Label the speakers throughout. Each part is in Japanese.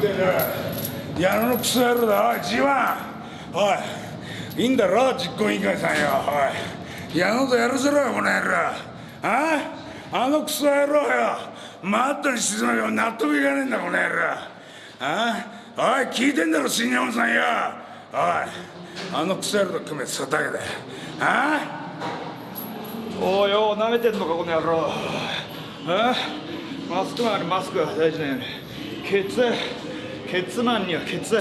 Speaker 1: ってる。矢野のクソ野郎だ。おい G1 おいいいんだろ実行委員会さんよ。おい矢野とやるぞろよこの野郎ああのクソ野郎よ。マットに沈めば納得いかねえんだこの野郎あおい聞いてんだろ新山さんよ。おいあのクソ野郎と組めそれだけだよ。あ
Speaker 2: おいよ舐めてんのかこの野郎。えマスクマンにマスク大事なよねケツケツマンにはケツ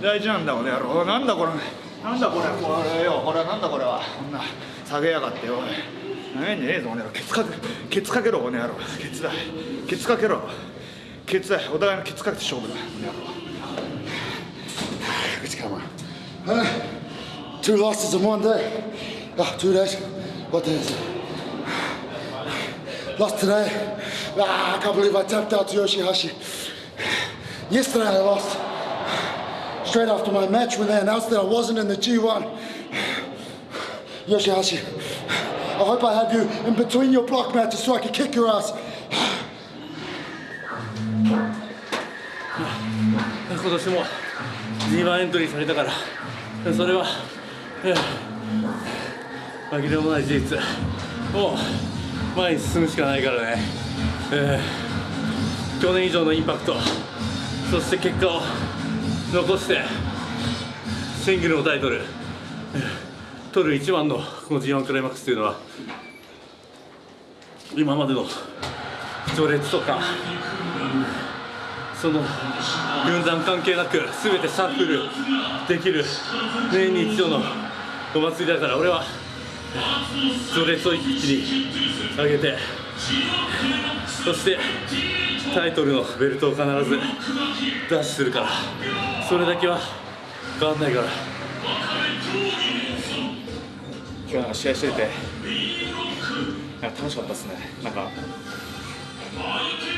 Speaker 2: 大事なんだこの野郎なんだこれなんだこれこれよこれなんだこれはこんな下げやがってよ何んじゃねえぞこの野郎ケツかけケツかけろこの野郎ケツだケツかけろケツだお互いのケツかけて勝負だこの野郎
Speaker 3: It's come on. Huh? Two losses in one day. Ah, two days. What day is it? Lost today. Ah, I can't believe I tapped out to Yoshihashi. Yesterday I lost. Straight after my match when they announced that I wasn't in the G1. Yoshihashi, I hope I have you in between your block matches so I can kick your ass.
Speaker 4: 今年も G1 エントリーされたからそれは、えー紛れもない事実もう前に進むしかないからね、えー去年以上のインパクト そして結果を残してシングルのタイトル、取る一番のこの G1 クライマックスというのは今までの序列とかその軍団関係なく全てシャッフルできる年に一度のお祭りだから俺は序列を一気に上げてそしてタイトルのベルトを必ずダッシュするからそれだけは変わんないから。
Speaker 2: 今日なんか試合しててなんか楽しかったですね。なんか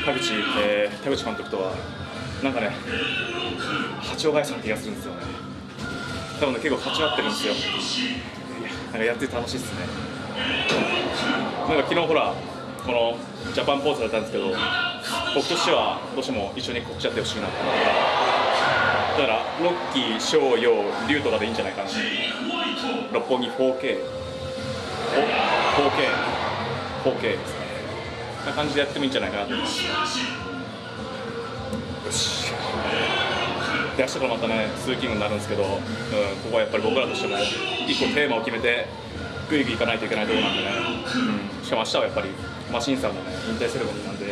Speaker 2: 田口、えー田口監督とはなんかね波長が合いそうな気がするんですよね。多分ね結構波長合ってるんですよ。なんかやってて楽しいですね。なんか昨日ほらこのジャパンポーズだったんですけど僕としてはどうしても一緒に告知やってほしいなと思ってだからロッキー、翔陽、龍とかでいいんじゃないかな六本木 4K 4K、4K ですね。こんな感じでやってもいいんじゃないかなと思います。よし。で、明日からまたね、通勤になるんですけど、うん、ここはやっぱり僕らとしても、一個テーマを決めて、ぐいぐい行かないといけないところなんでね、うん、しかも明日はやっぱり、マシンさんもね、引退セレモニーなんで、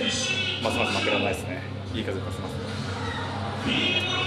Speaker 2: ますます負けられないですね。いい風吹かせます。